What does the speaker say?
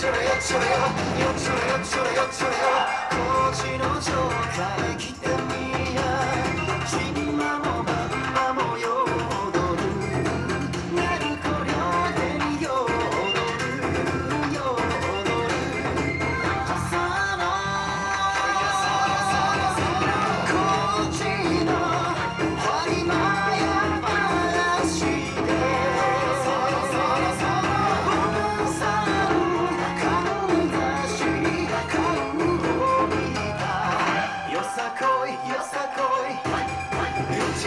şuraya Yok şuraya şuraya